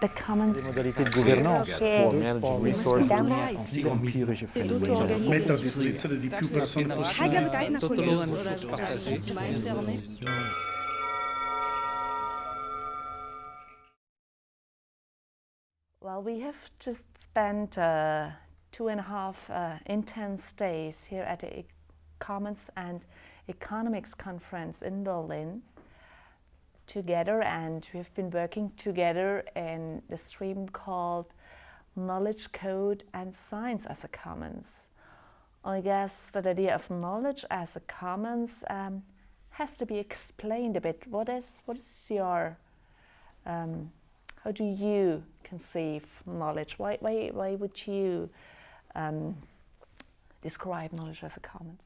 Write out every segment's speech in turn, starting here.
the common resources, Well, we have just spent uh, two and a half uh, intense days here at the e Commons and Economics Conference in Berlin together, and we've been working together in the stream called Knowledge Code and Science as a Commons. I guess that idea of knowledge as a commons um, has to be explained a bit. What is what is your um, how do you conceive knowledge? Why, why, why would you um, describe knowledge as a commons?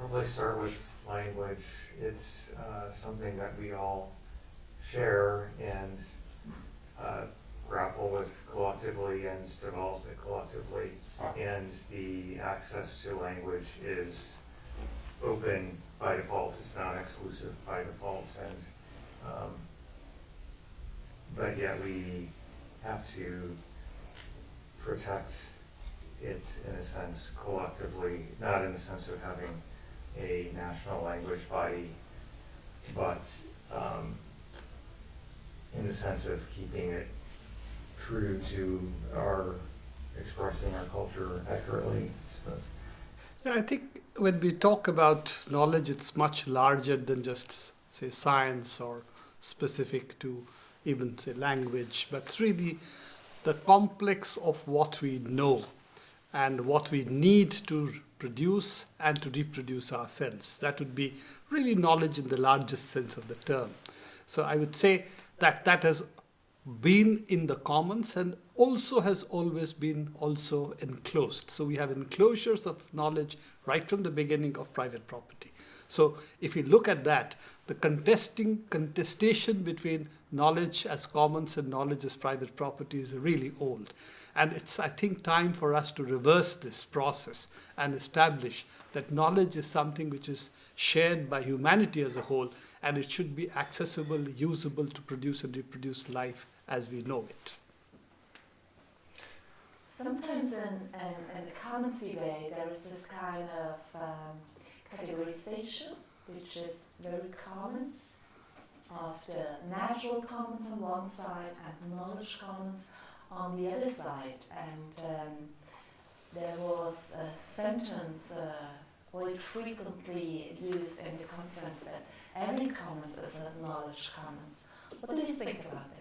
Probably start with language. It's uh, something that we all share and uh, grapple with collectively and develop it collectively. And the access to language is open by default. It's not exclusive by default. And um, but yet we have to protect it in a sense collectively, not in the sense of having a national language body, but um, in the sense of keeping it true to our expressing our culture accurately, I I think when we talk about knowledge, it's much larger than just, say, science or specific to even, say, language, but really the complex of what we know and what we need to produce and to reproduce ourselves. That would be really knowledge in the largest sense of the term. So I would say that that has been in the commons and also has always been also enclosed. So we have enclosures of knowledge right from the beginning of private property. So if you look at that, the contesting contestation between knowledge as commons and knowledge as private property is really old. And it's, I think, time for us to reverse this process and establish that knowledge is something which is shared by humanity as a whole, and it should be accessible, usable to produce and reproduce life as we know it. Sometimes in, in, in the commons debate, there is this kind of um, categorization, which is very common, of the natural commons on one side and knowledge commons on the other side. And um, there was a sentence uh, quite frequently used in the conference that every commons is a knowledge commons. What do you think about this?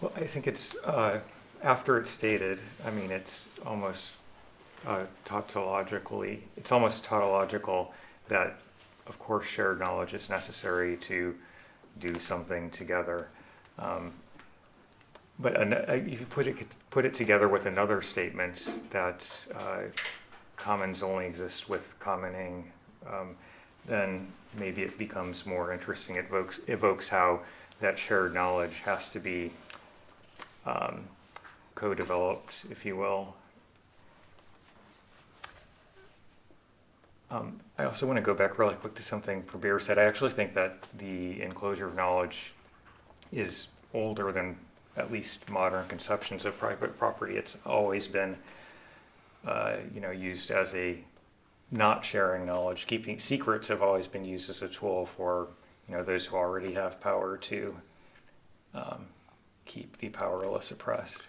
Well, I think it's, uh, after it's stated, I mean, it's almost uh, tautologically, it's almost tautological that, of course, shared knowledge is necessary to do something together. Um, but an, uh, if you put it, put it together with another statement that uh, commons only exist with commoning, um, then maybe it becomes more interesting. It evokes, evokes how that shared knowledge has to be um, co-developed, if you will. Um, I also want to go back really quick to something Prabir said. I actually think that the enclosure of knowledge is older than at least modern conceptions of private property. It's always been, uh, you know, used as a not sharing knowledge. Keeping secrets have always been used as a tool for, you know, those who already have power to um, keep the powerless oppressed.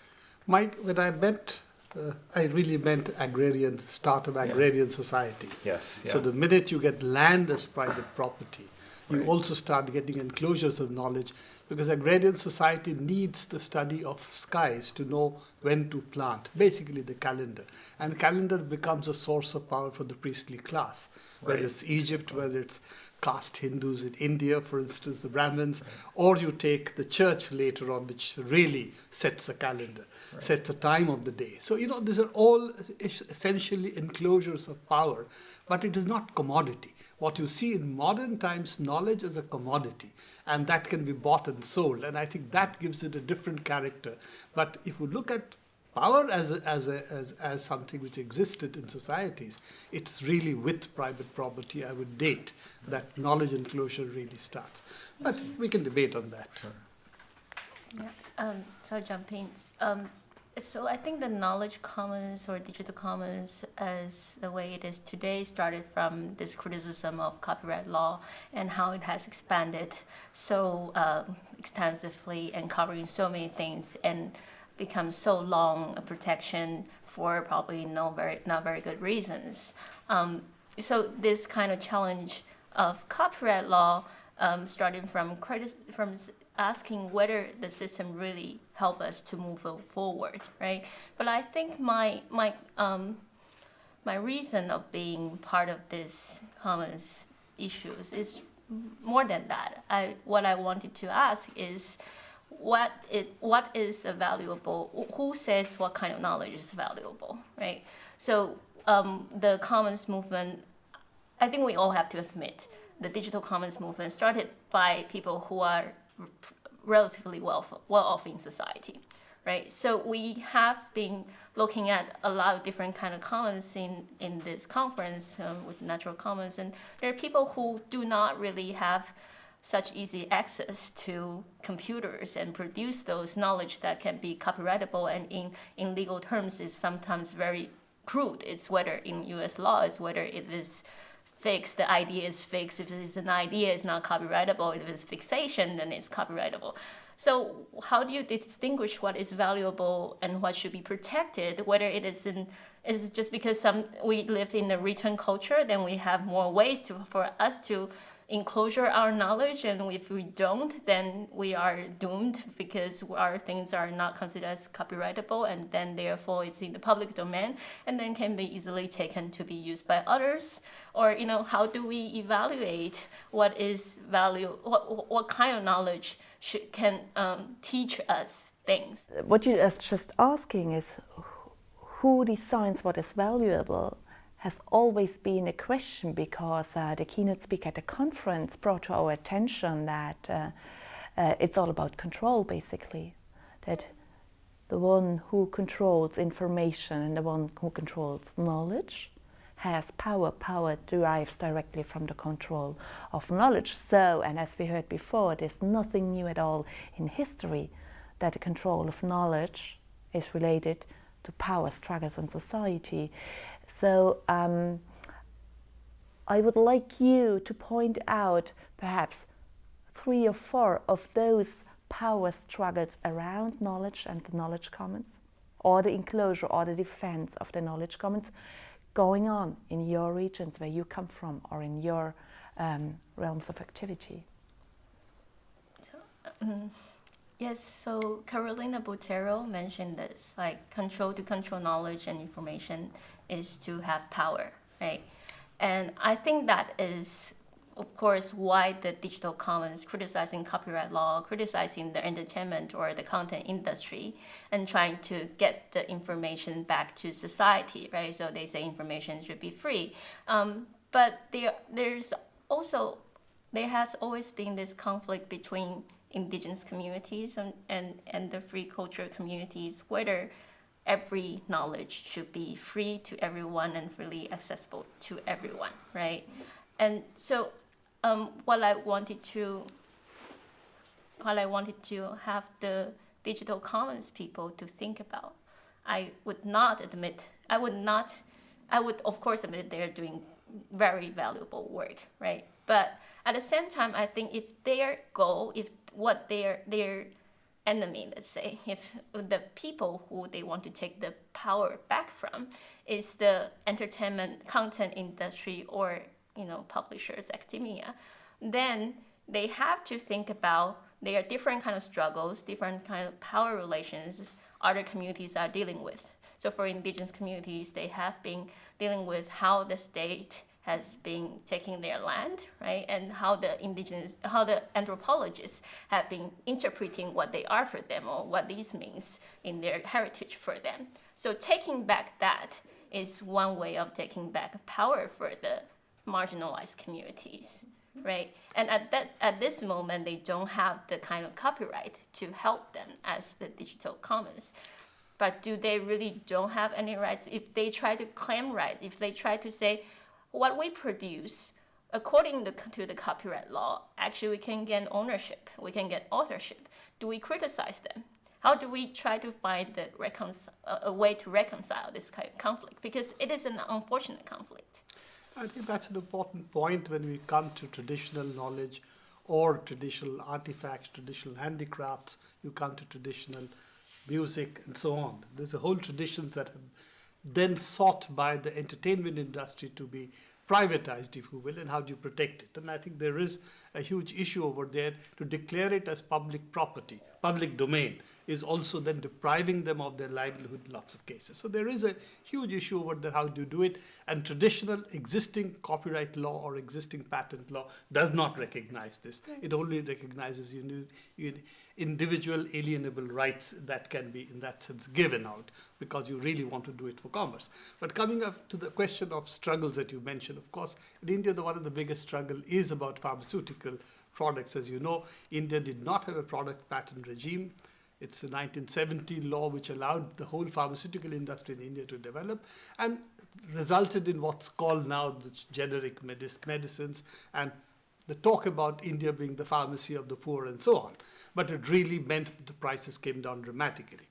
Mike, when I meant, uh, I really meant agrarian, start of agrarian societies. Yes. So the minute you get land as private property, you Right. also start getting enclosures of knowledge because a agrarian society needs the study of skies to know when to plant, basically the calendar. And calendar becomes a source of power for the priestly class, whether it's Egypt, whether it's caste Hindus in India, for instance, the Brahmins, or you take the church later on, which really sets a calendar, Right. sets a time of the day. So, you know, these are all essentially enclosures of power, but it is not commodity. What you see in modern times, knowledge is a commodity, and that can be bought and sold. And I think that gives it a different character. But if you look at power as a, as, a, as as something which existed in societies, it's really with private property. I would date that knowledge enclosure really starts. But we can debate on that. Yeah, um, so jump in. Um, so I think the knowledge commons or digital commons as the way it is today started from this criticism of copyright law and how it has expanded so um, extensively and covering so many things and become so long a protection for probably no very not very good reasons. Um, so this kind of challenge of copyright law um, starting from critis- from asking whether the system really help us to move forward, right? But I think my my um, my reason of being part of this commons issues is more than that. I what I wanted to ask is what it what is a valuable who says what kind of knowledge is valuable, right? So um, the commons movement, I think we all have to admit the digital commons movement started by people who are relatively well, well off in society, right? So we have been looking at a lot of different kind of commons in, in this conference um, with natural commons, and there are people who do not really have such easy access to computers and produce those knowledge that can be copyrightable and in, in legal terms is sometimes very crude. It's whether in US law, it's whether it is fixed, the idea is fixed. If it's an idea, it's not copyrightable. If it's fixation, then it's copyrightable. So how do you distinguish what is valuable and what should be protected? Whether it is in is just because some we live in a written culture, then we have more ways to for us to enclosure our knowledge and if we don't then we are doomed because our things are not considered as copyrightable and then therefore it's in the public domain and then can be easily taken to be used by others. Or you know how do we evaluate what is value what, what kind of knowledge should, can um, teach us things? What you are just asking is who decides what is valuable has always been a question because uh, the keynote speaker at the conference brought to our attention that uh, uh, it's all about control basically. That the one who controls information and the one who controls knowledge has power power derives directly from the control of knowledge. So and as we heard before there's nothing new at all in history that the control of knowledge is related to power struggles in society so um, I would like you to point out perhaps three or four of those power struggles around knowledge and the knowledge commons, or the enclosure or the defense of the knowledge commons going on in your regions where you come from or in your um, realms of activity. Um, Yes, so Carolina Botero mentioned this, like control to control knowledge and information is to have power, right? And I think that is, of course, why the digital commons criticizing copyright law, criticizing the entertainment or the content industry, and trying to get the information back to society, right? So they say information should be free. Um, but there, there's also, there has always been this conflict between indigenous communities and, and, and the free culture communities, whether every knowledge should be free to everyone and freely accessible to everyone, right? And so um, what I wanted to what I wanted to have the digital commons people to think about. I would not admit, I would not, I would of course admit they're doing very valuable work, right? But at the same time, I think if their goal, if what their their enemy, let's say, if the people who they want to take the power back from is the entertainment content industry or you know publishers, academia, then they have to think about there are different kind of struggles, different kind of power relations other communities are dealing with. So for indigenous communities, they have been dealing with how the state has been taking their land, right? And how the indigenous, how the anthropologists have been interpreting what they are for them or what these means in their heritage for them. So taking back that is one way of taking back power for the marginalized communities, right? And at that at this moment, they don't have the kind of copyright to help them as the digital commons. but do they really don't have any rights? If they try to claim rights, if they try to say what we produce according to, the copyright law, actually we can get ownership, we can get authorship. Do we criticize them? How do we try to find the a a way to reconcile this kind of conflict? Because it is an unfortunate conflict. I think that's an important point when we come to traditional knowledge or traditional artifacts, traditional handicrafts, you come to traditional music and so on. There's a whole traditions that have then sought by the entertainment industry to be privatized, if you will, and how do you protect it? And I think there is a huge issue over there to declare it as public property, public domain, is also then depriving them of their livelihood in lots of cases. So there is a huge issue over there, how do you do it? And traditional existing copyright law or existing patent law does not recognize this. It only recognizes individual alienable rights that can be, in that sense, given out because you really want to do it for commerce. But coming up to the question of struggles that you mentioned, of course, in India, the one of the biggest struggle is about pharmaceutical products. As you know, India did not have a product patent regime. It's a 1970 law which allowed the whole pharmaceutical industry in India to develop and resulted in what's called now the generic medic- medicines and the talk about India being the pharmacy of the poor and so on. But it really meant the prices came down dramatically.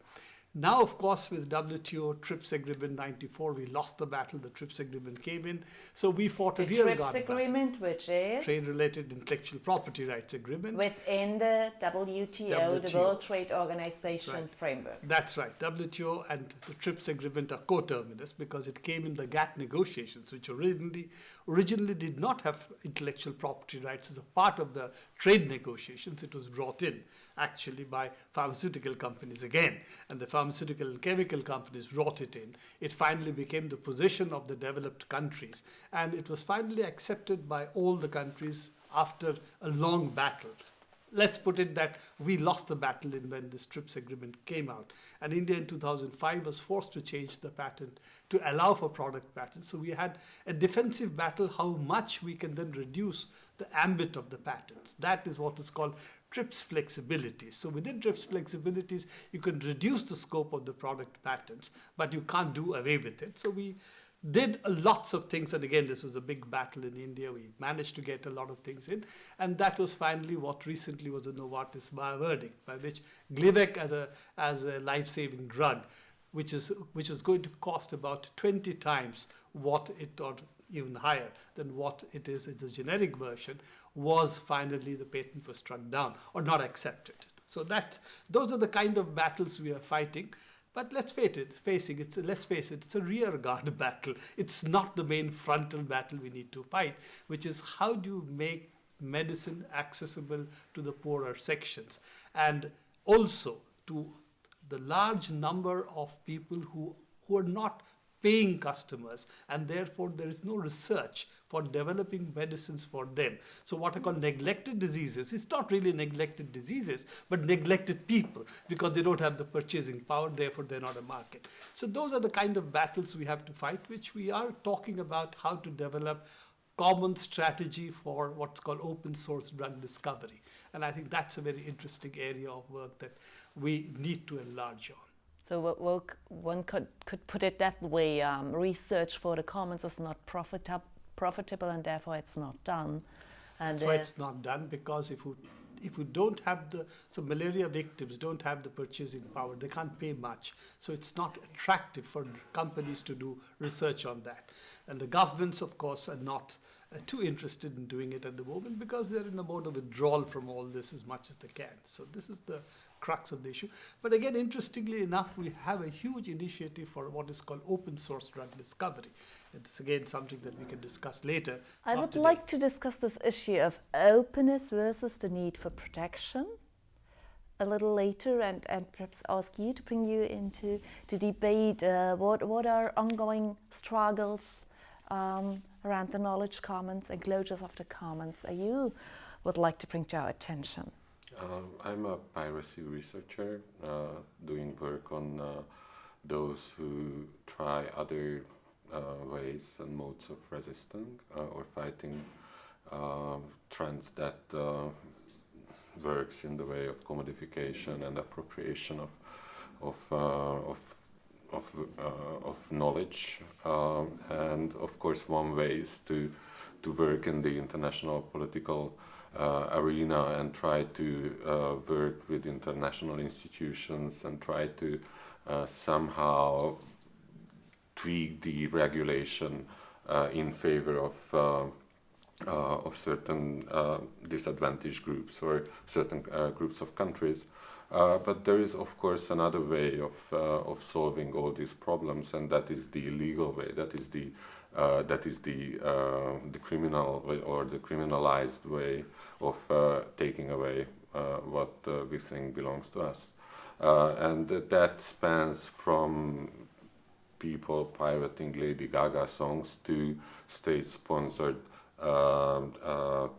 Now, of course, with WTO TRIPS Agreement 94, we lost the battle. The TRIPS Agreement came in. So we fought a The rear TRIPS guard battle. agreement, which is Trade related intellectual property rights agreement. within the WTO, the World Trade Organization right. framework. That's right. WTO and the TRIPS agreement are coterminous because it came in the GATT negotiations, which originally originally did not have intellectual property rights as a part of the trade negotiations. It was brought in actually by pharmaceutical companies again, and the pharmaceutical and chemical companies brought it in. It finally became the position of the developed countries, and it was finally accepted by all the countries after a long battle let's put it that we lost the battle in when this TRIPS agreement came out. And India in 2005 was forced to change the patent to allow for product patents. So we had a defensive battle how much we can then reduce the ambit of the patents. That is what is called TRIPS flexibility. So within TRIPS flexibilities, you can reduce the scope of the product patents, but you can't do away with it. So we did lots of things and again this was a big battle in india we managed to get a lot of things in and that was finally what recently was a novartis by verdict by which glivec as a as a life-saving drug which is which was going to cost about 20 times what it or even higher than what it is in the generic version was finally the patent was struck down or not accepted. So that those are the kind of battles we are fighting. But let's face it, facing it's a, let's face it, it's a rear guard battle. It's not the main frontal battle we need to fight, which is how do you make medicine accessible to the poorer sections? And also to the large number of people who who are not paying customers and therefore there is no research for developing medicines for them. So what are called neglected diseases it's not really neglected diseases but neglected people because they don't have the purchasing power therefore they're not a market. So those are the kind of battles we have to fight which we are talking about how to develop common strategy for what's called open source drug discovery. And i think that's a very interesting area of work that we need to enlarge on So one could, could put it that way, um, research for the commons is not profita- profitable and therefore it's not done. And That's why it's not done because if you if you don't have the so malaria victims don't have the purchasing power, they can't pay much. So it's not attractive for companies to do research on that. And the governments, of course, are not uh, too interested in doing it at the moment because they're in a mode of withdrawal from all this as much as they can. So this is the crux of the issue. But again, interestingly enough, we have a huge initiative for what is called open source drug discovery. It's again something that we can discuss later. I would today. like to discuss this issue of openness versus the need for protection a little later and, and perhaps ask you to bring you into to debate uh, what, what are ongoing struggles um, around the knowledge commons and closures of the commons uh, you would like to bring to our attention. Uh, I'm a piracy researcher uh, doing work on uh, those who try other uh, ways and modes of resisting uh, or fighting uh, trends that works in the way of commodification and appropriation of of of of, of knowledge, um, and of course, one way is to to work in the international political arena and try to uh, work with international institutions and try to uh, somehow tweak the regulation uh, in favor of uh, uh, of certain disadvantaged groups or certain groups of countries. But there is, of course, another way of of solving all these problems, and that is the legal way. That is the uh, that is the uh, the criminal way or the criminalized way of uh, taking away what we think belongs to us, and that spans from people pirating Lady Gaga songs to state-sponsored uh, uh,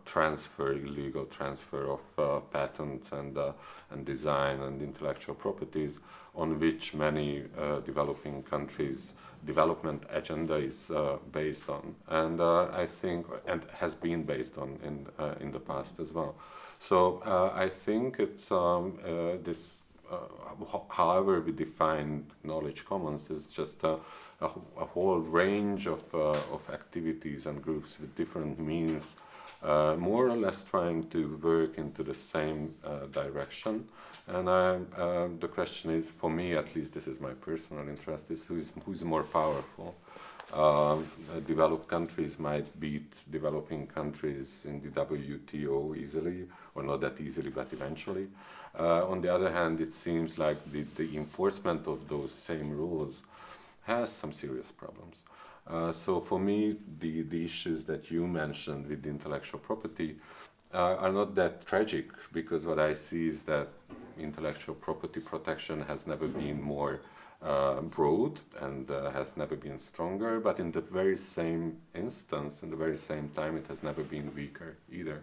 transfer, illegal transfer of uh, patents and, and design and intellectual properties on which many developing countries development agenda is uh, based on, and uh, I think and has been based on in uh, in the past as well. So I think it's um, this. however, we define knowledge commons is just a, a, a whole range of of activities and groups with different means uh, more or less trying to work into the same uh, direction. And I, uh, the question is, for me at least, this is my personal interest, is who's, who's more powerful. Um, developed countries might beat developing countries in the WTO easily, or not that easily, but eventually. Uh, on the other hand, it seems like the, the enforcement of those same rules has some serious problems. Uh, so for me, the, the issues that you mentioned with intellectual property uh, are not that tragic because what I see is that intellectual property protection has never been more uh, broad and uh, has never been stronger, but in the very same instance, in the very same time, it has never been weaker either.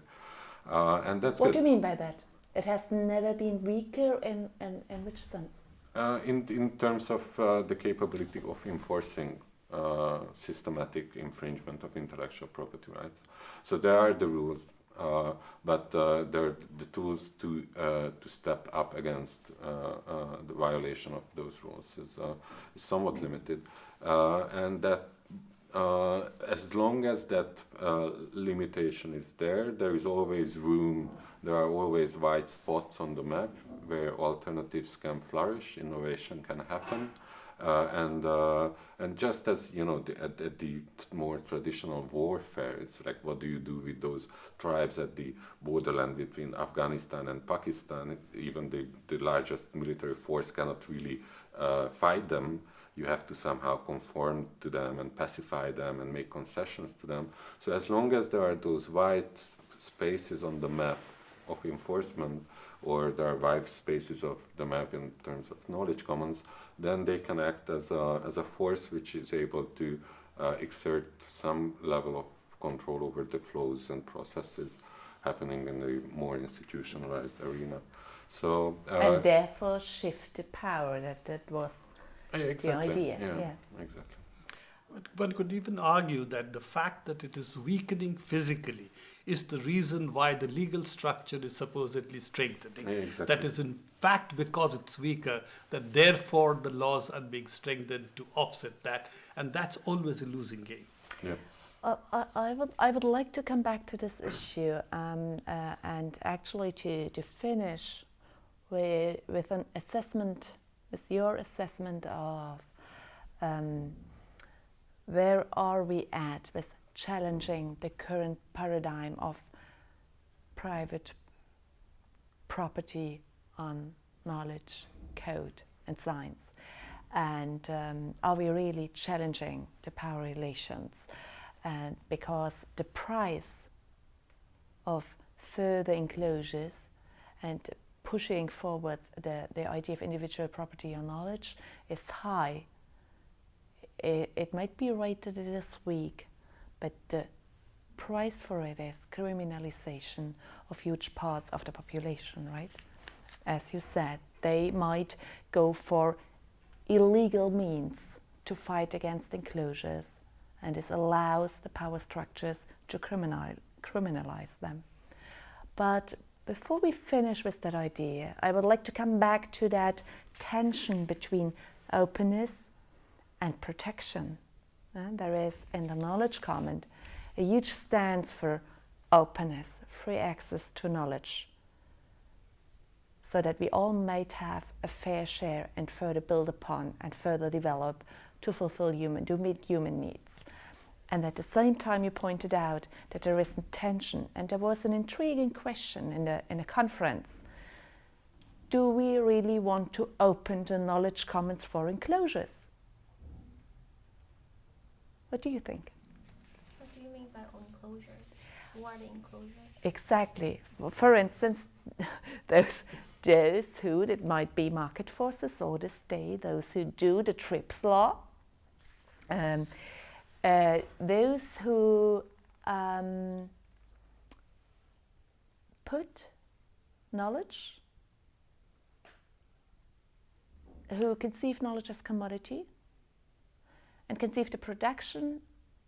Uh, and that's what good. do you mean by that? It has never been weaker in, in, in which sense? Uh, in, in terms of uh, the capability of enforcing uh, systematic infringement of intellectual property rights. So there are the rules, uh, but uh, there are the tools to uh, to step up against uh, uh, the violation of those rules is, is somewhat limited, and that. as long as that limitation is there, there is always room, there are always white spots on the map where alternatives can flourish, innovation can happen, uh, and uh, and just as you know, the, at, at, the more traditional warfare, it's like what do you do with those tribes at the borderland between Afghanistan and Pakistan? Even the, the largest military force cannot really uh, fight them. You have to somehow conform to them and pacify them and make concessions to them. So as long as there are those white spaces on the map of enforcement, or there are white spaces of the map in terms of knowledge commons, then they can act as a, as a force which is able to uh, exert some level of control over the flows and processes happening in the more institutionalized arena. So uh, and therefore shift the power that that was exactly, the idea. Yeah, yeah, exactly. One could even argue that the fact that it is weakening physically is the reason why the legal structure is supposedly strengthening. Exactly. That is, in fact, because it's weaker, that therefore the laws are being strengthened to offset that, and that's always a losing game. Yeah. Uh, I, I, would, I would like to come back to this issue um, uh, and actually to, to finish with, with an assessment, with your assessment of um, where are we at with challenging the current paradigm of private property on knowledge, code, and science? And um, are we really challenging the power relations? And because the price of further enclosures and pushing forward the, the idea of individual property on knowledge is high it, it might be right that it is weak, but the price for it is criminalization of huge parts of the population, right? As you said, they might go for illegal means to fight against enclosures, and this allows the power structures to criminal, criminalize them. But before we finish with that idea, I would like to come back to that tension between openness and protection. Uh, there is in the knowledge commons a huge stance for openness, free access to knowledge, so that we all might have a fair share and further build upon and further develop to fulfill human, to meet human needs. And at the same time, you pointed out that there is tension, and there was an intriguing question in the in a conference. Do we really want to open the knowledge commons for enclosures? What do you think? What do you mean by enclosures? What are the enclosures? Exactly. Well, for instance, those those who it might be market forces or the state, those who do the TRIPS law, um, uh, those who um, put knowledge, who conceive knowledge as commodity, and conceive the production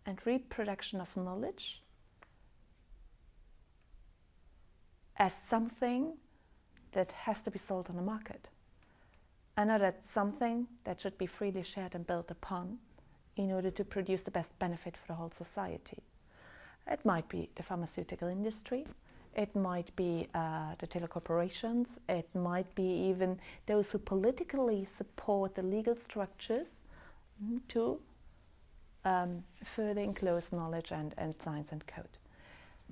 and reproduction of knowledge as something that has to be sold on the market. I know that's something that should be freely shared and built upon in order to produce the best benefit for the whole society. It might be the pharmaceutical industry, it might be uh, the telecorporations, it might be even those who politically support the legal structures mm, to um, further enclose knowledge and, and science and code.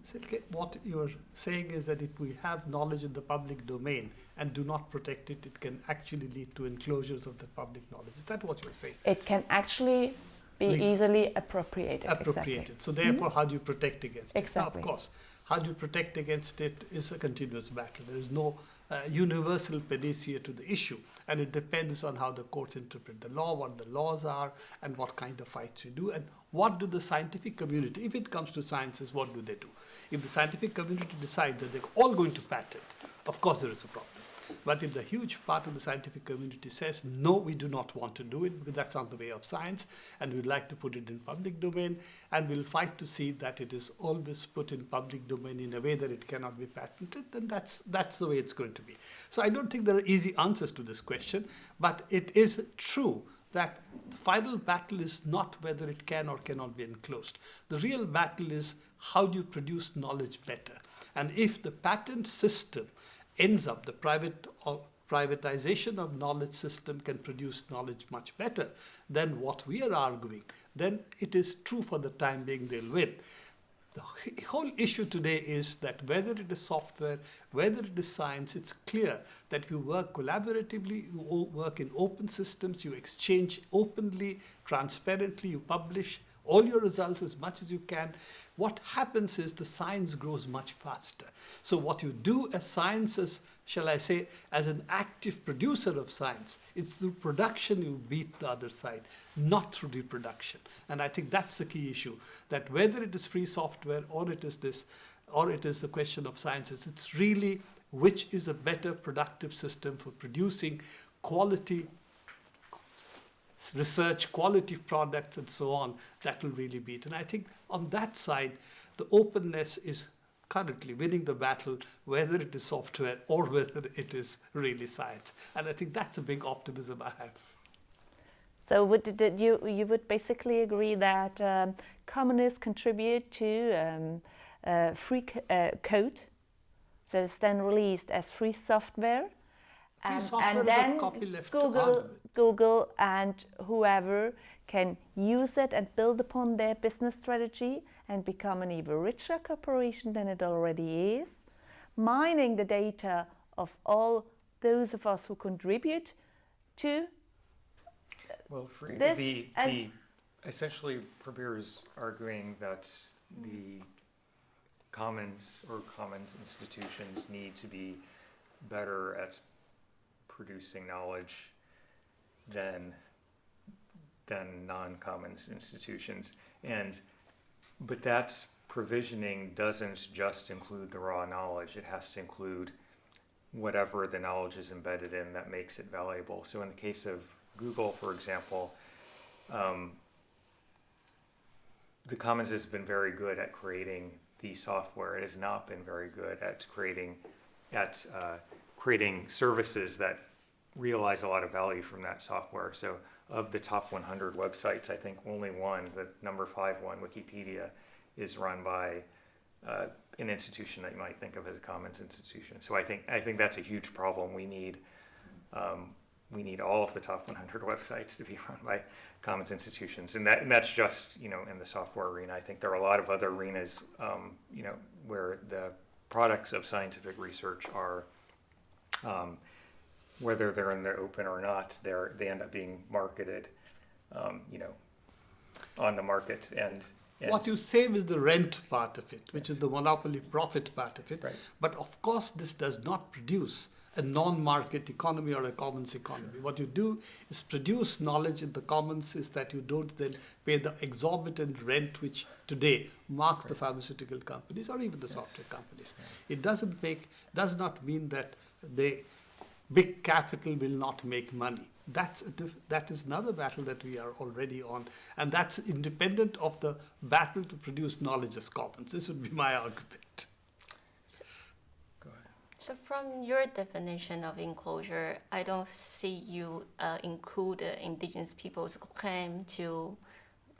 Silke, what you're saying is that if we have knowledge in the public domain and do not protect it, it can actually lead to enclosures of the public knowledge. Is that what you're saying? It can actually be Like- easily appropriated. Appropriated. Exactly. So therefore, how do you protect against it? Now, of course, how do you protect against it is a continuous battle. There is no universal panacea to the issue, and it depends on how the courts interpret the law, what the laws are, and what kind of fights you do, and what do the scientific community, if it comes to sciences, what do they do? If the scientific community decides that they're all going to patent, of course there is a problem. But if the huge part of the scientific community says, no, we do not want to do it because that's not the way of science, and we'd like to put it in public domain, and we'll fight to see that it is always put in public domain in a way that it cannot be patented, then that's, that's the way it's going to be. So I don't think there are easy answers to this question, but it is true that the final battle is not whether it can or cannot be enclosed. The real battle is how do you produce knowledge better? And if the patent system ends up, the private or privatization of knowledge system can produce knowledge much better than what we are arguing, then it is true for the time being they'll win. The whole issue today is that whether it is software, whether it is science, it's clear that you work collaboratively, you work in open systems, you exchange openly, transparently, you publish all your results as much as you can. What happens is the science grows much faster. So, what you do as science, as, shall I say, as an active producer of science, it's through production you beat the other side, not through reproduction. And I think that's the key issue that whether it is free software or it is this, or it is the question of sciences, it's really which is a better productive system for producing quality research, quality products, and so on, that will really beat. And I think on that side, the openness is currently winning the battle, whether it is software or whether it is really science. And I think that's a big optimism I have. So would did you you would basically agree that um, communists contribute to um, uh, free uh, code that is then released as free software, and, and then copy left to Google. Google and whoever can use it and build upon their business strategy and become an even richer corporation than it already is, mining the data of all those of us who contribute to uh, Well, free, This the, and- the, essentially, Prabir is arguing that the commons or commons institutions need to be better at producing knowledge than, than non-commons institutions. And, but that provisioning doesn't just include the raw knowledge, it has to include whatever the knowledge is embedded in that makes it valuable. So in the case of Google, for example, um, the Commons has been very good at creating the software. It has not been very good at creating at uh, creating services that realize a lot of value from that software. So of the top 100 websites, I think only one, the number five one, Wikipedia, is run by uh, an institution that you might think of as a commons institution. So I think I think that's a huge problem. We need um, we need all of the top 100 websites to be run by commons institutions, and that and that's just you know in the software arena. I think there are a lot of other arenas um, you know where the products of scientific research are. Um, whether they're in the open or not, they're they end up being marketed, um, you know, on the market and. and What you save is the rent part of it, which is the monopoly profit part of it. Right. But of course, this does not produce a non-market economy or a commons economy. What you do is produce knowledge in the commons is that you don't then pay the exorbitant rent which today marks the pharmaceutical companies or even the software companies. It doesn't make, does not mean that they, big capital will not make money. That's a diff- that is another battle that we are already on, and that's independent of the battle to produce knowledge as commons. This would be my argument. Go ahead. So from your definition of enclosure, I don't see you uh, include the indigenous people's claim to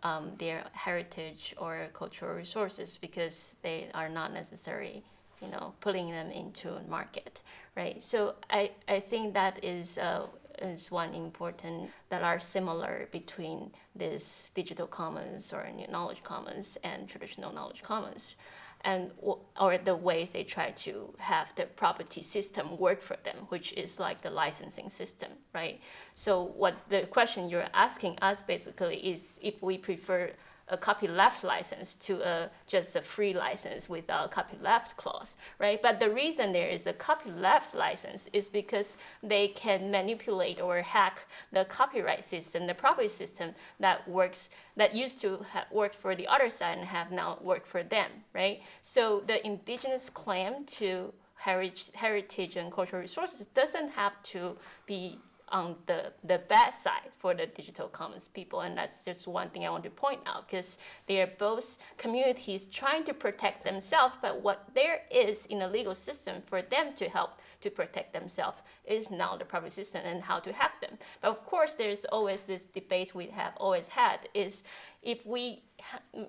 um, their heritage or cultural resources because they are not necessary, you know, pulling them into a market, right? So I, I think that is uh, is one important that are similar between this digital commons or knowledge commons and traditional knowledge commons and or the ways they try to have the property system work for them, which is like the licensing system, right? So what the question you're asking us basically is if we prefer a copyleft license to a, just a free license without a copyleft clause, right? But the reason there is a copyleft license is because they can manipulate or hack the copyright system, the property system that works that used to work for the other side and have now worked for them, right? So the indigenous claim to heritage, heritage and cultural resources doesn't have to be on the, the bad side for the digital commons people. And that's just one thing I want to point out because they are both communities trying to protect themselves, but what there is in the legal system for them to help to protect themselves is now the property system and how to help them. But of course, there's always this debate we have always had is if we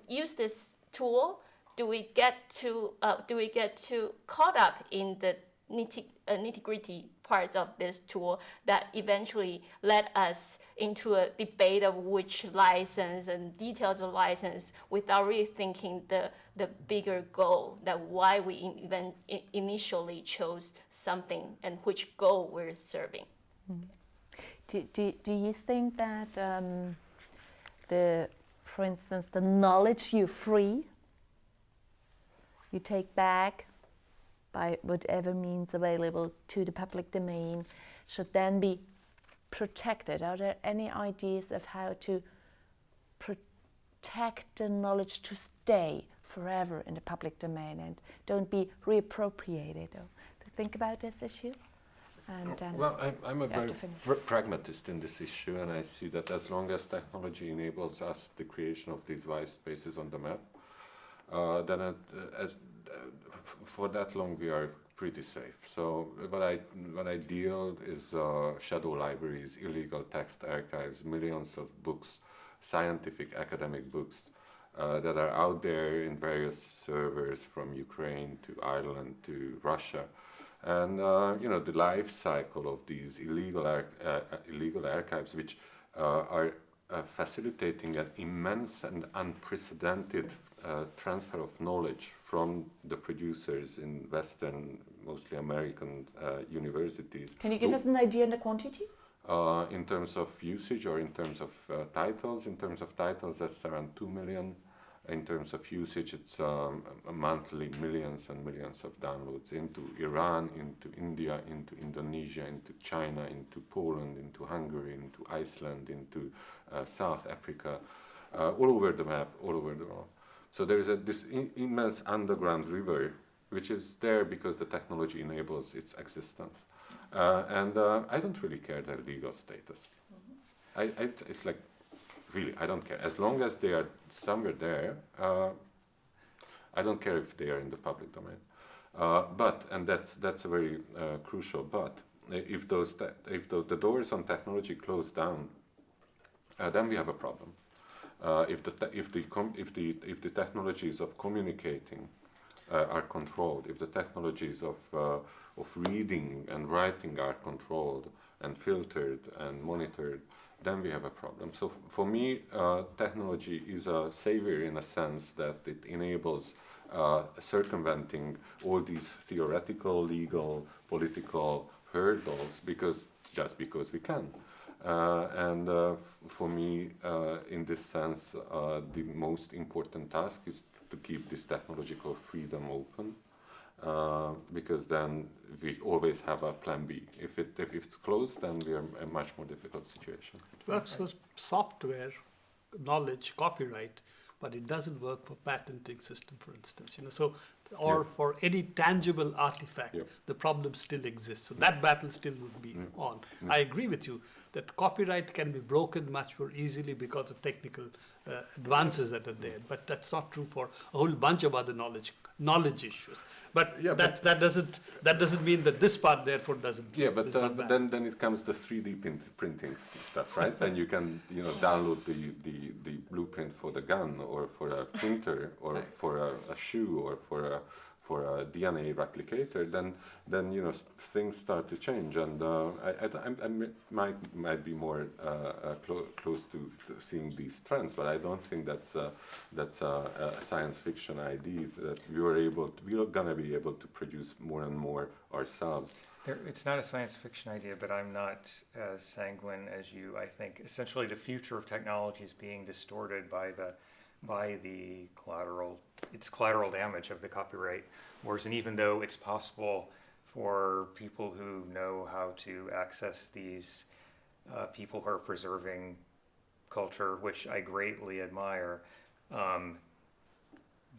use this tool, do we get to uh, do we get too caught up in the nitty uh, nitty gritty parts of this tool that eventually led us into a debate of which license and details of license without really thinking the the bigger goal that why we even initially chose something and which goal we're serving. Do, do, do you think that um, the, for instance, the knowledge you free, you take back by whatever means available to the public domain, should then be protected? Are there any ideas of how to protect the knowledge to stay forever in the public domain and don't be reappropriated? Or to think about this issue? And um, Well, I'm, I'm a very pr- pragmatist in this issue, and I see that as long as technology enables us the creation of these white spaces on the map, uh, then it, uh, as, uh, for that long we are pretty safe. So what I what I deal is uh, shadow libraries, illegal text archives, millions of books, scientific academic books. Uh, that are out there in various servers from Ukraine to Ireland to Russia, and uh, you know the life cycle of these illegal ar- uh, uh, illegal archives, which uh, are facilitating an immense and unprecedented transfer of knowledge from the producers in Western, mostly American uh, universities. Can you give us an idea on the quantity? Uh, in terms of usage or in terms of uh, titles, in terms of titles, that's around 2 million. In terms of usage, it's um, monthly millions and millions of downloads into Iran, into India, into Indonesia, into China, into Poland, into Hungary, into Iceland, into uh, South Africa, uh, all over the map, all over the world. So there is a, this in, immense underground river, which is there because the technology enables its existence. Uh, and uh, I don't really care their legal status. I, I, it's like, really, I don't care. As long as they are somewhere there, uh, I don't care if they are in the public domain. Uh, but, and that's, that's a very uh, crucial but, uh, if, those if the, the doors on technology close down, uh, then we have a problem. Uh, if, the if, the if, the, if the technologies of communicating uh, are controlled, if the technologies of, uh, of reading and writing are controlled and filtered and monitored, then we have a problem. So for me, uh, technology is a savior in a sense that it enables uh, circumventing all these theoretical, legal, political hurdles because just because we can. Uh, and uh, for me, uh, in this sense, the most important task is to keep this technological freedom open, uh, because then we always have a plan B. If it if it's closed, then we are in a much more difficult situation. works for software, knowledge, copyright, but it doesn't work for patenting system, for instance. You know, so or Yeah. for any tangible artifact, Yeah. the problem still exists. So that battle still would be on. I agree with you that copyright can be broken much more easily because of technical uh, advances that are there. But that's not true for a whole bunch of other knowledge knowledge issues. But Yeah, that that doesn't that doesn't mean that this part therefore doesn't. Yeah, but uh, but then then it comes to 3D print, printing stuff, right? then you can you know download the, the, the blueprint for the gun or for a printer or for a, a shoe or for a for a DNA replicator. Then then you know things start to change, and uh, I, I, I mi- might might be more uh, uh, clo- close to, to seeing these trends, but I don't think that's uh, that's a, a science fiction idea that we are able to, we are gonna be able to produce more and more ourselves. There, it's not a science fiction idea, but I'm not as sanguine as you. I think essentially the future of technology is being distorted by the by the collateral it's collateral damage of the copyright wars. And even though it's possible for people who know how to access these uh, people who are preserving culture, which I greatly admire, um,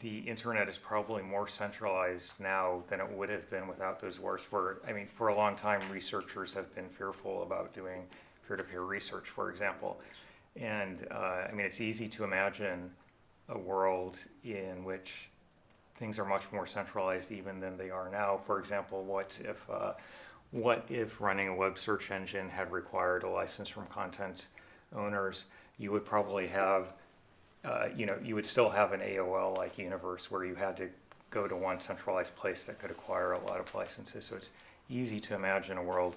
the internet is probably more centralized now than it would have been without those wars. For I mean, for a long time, researchers have been fearful about doing peer-to-peer research, for example. And uh, I mean, it's easy to imagine a world in which things are much more centralized even than they are now. For example, what if uh, what if running a web search engine had required a license from content owners? You would probably have uh, you know, you would still have an AOL-like universe where you had to go to one centralized place that could acquire a lot of licenses. So it's easy to imagine a world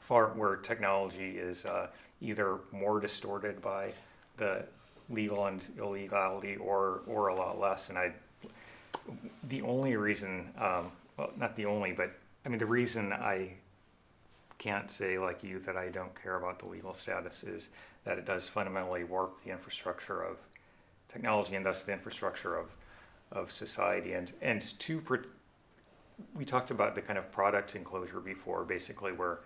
far where technology is uh, either more distorted by the legal and illegality, or or a lot less. And I, the only reason, um, well, not the only, but I mean the reason I can't say like you that I don't care about the legal status is that it does fundamentally warp the infrastructure of technology and thus the infrastructure of, of society. And, and to, we talked about the kind of product enclosure before, basically where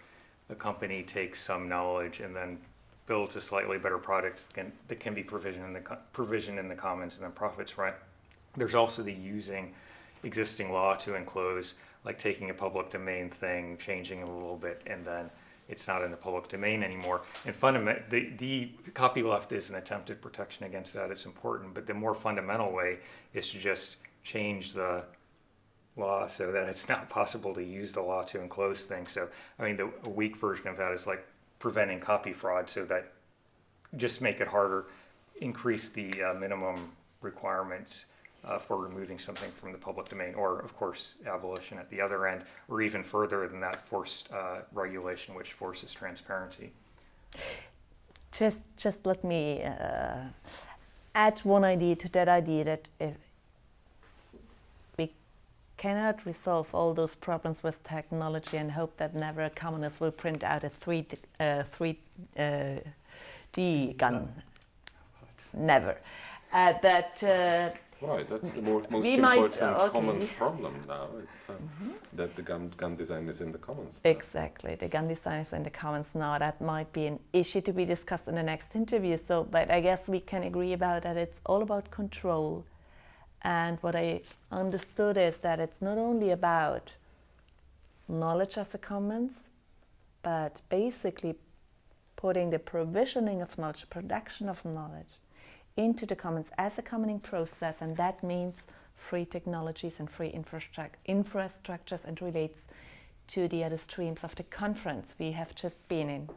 a company takes some knowledge and then builds a slightly better product that can, that can be provisioned in the, provisioned in the commons and then profits, right? There's also the using existing law to enclose, like taking a public domain thing, changing it a little bit, and then it's not in the public domain anymore. And fundament, the, the copyleft is an attempted protection against that. It's important, but the more fundamental way is to just change the law so that it's not possible to use the law to enclose things. So, I mean, the weak version of that is like preventing copy fraud, so that just make it harder, increase the uh, minimum requirements uh, for removing something from the public domain, or of course, abolition at the other end, or even further than that, forced uh, regulation, which forces transparency. Just, just let me uh, add one idea to that idea that if cannot resolve all those problems with technology and hope that never a communist will print out a 3D, uh, 3, uh, D gun. Never. Uh, but uh, Right, that's the more, most We might- important okay. commons problem now. It's uh, that the gun, gun design is in the commons. Exactly, the gun designers in the commons now. That might be an issue to be discussed in the next interview. So, but I guess we can agree about that. It's all about control, and what I understood is that it's not only about knowledge as a commons, but basically putting the provisioning of knowledge, production of knowledge, into the commons as a commoning process, and that means free technologies and free infrastruc- infrastructures and relates to the other streams of the conference we have just been in.